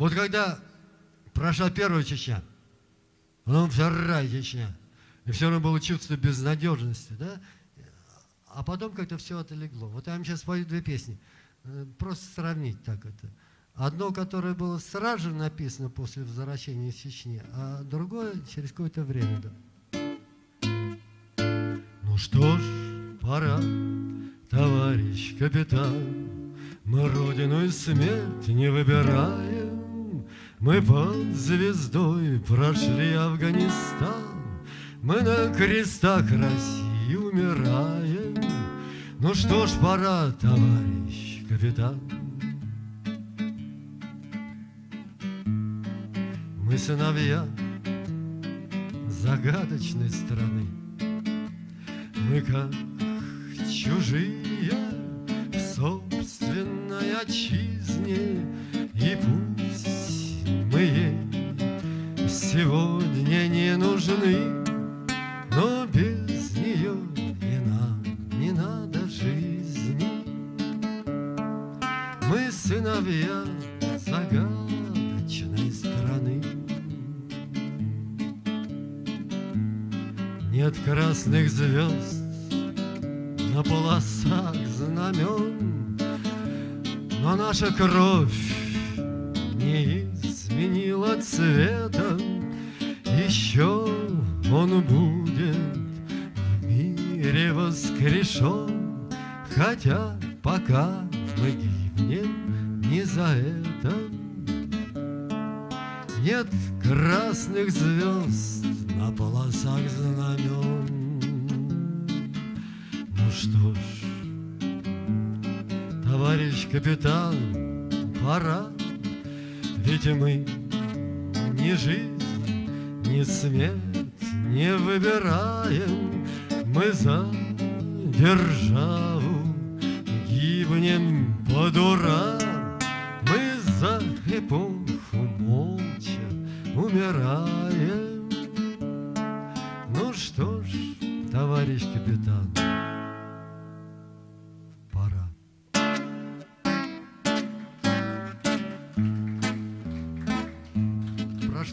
Вот когда прошла первая Чечня, потом вторая Чечня, и все равно было чувство безнадежности, да? А потом как-то все отлегло. Вот я вам сейчас спою две песни. Э, просто сравнить так это. Одно, которое было сразу же написано после возвращения из Чечни, а другое через какое-то время. Да. Ну что ж, пора, товарищ капитан, Мы родину и смерть не выбираем, Мы под звездой прошли Афганистан, Мы на крестах России умираем. Ну что ж, пора, товарищ капитан, Мы сыновья загадочной страны, Мы как чужие в собственной отчизне, И пусть ей сегодня не нужны, Но без нее и нам не надо жизни. Мы сыновья загадочной страны. Нет красных звезд на полосах знамен, Но наша кровь не изменила цвета, Еще он будет в мире воскрешен, Хотя пока мы гибнем не за это. Нет красных звезд на полосах знамен. Ну что ж, товарищ капитан, пора, Ведь мы ни жизнь, ни смерть не выбираем, Мы за державу гибнем по дурам, Мы за эпоху молча умираем. Ну что ж, товарищ капитан,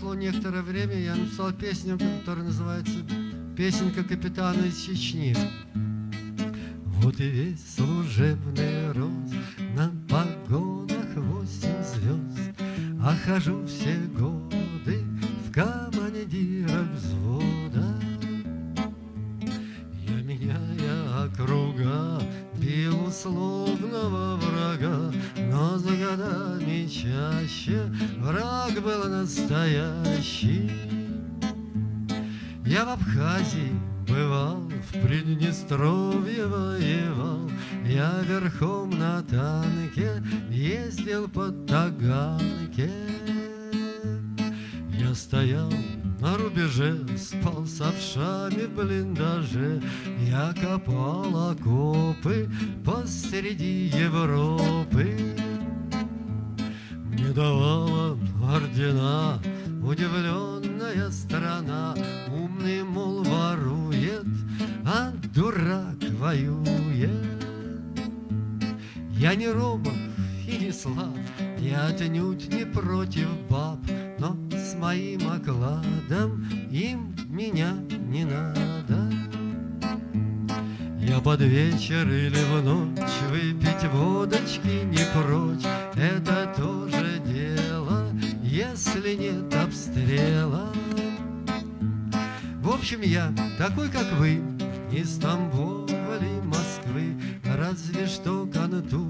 Прошло некоторое время, я написал песню, которая называется «Песенка капитана из Чечни». Вот и весь служебный рост На погонах восемь звезд. А хожу все годы В командирах взвода. Я меняя округа Бил условного врага годами чаще Враг был настоящий Я в Абхазии бывал, в Приднестровье воевал, Я верхом на танке ездил по Таганке. Я стоял на рубеже, спал с овшами в блиндаже, Я копал окопы посреди Европы. Давала ордена удивленная страна, Умный, мол, ворует, а дурак воюет. Я не робок и не слаб, я отнюдь не против баб, Но с моим окладом им меня не надо. Я под вечер или в ночь выпить водочки не прочь, Это тоже общем, я такой, как вы, Из Тамбова ли Москвы, Разве что контур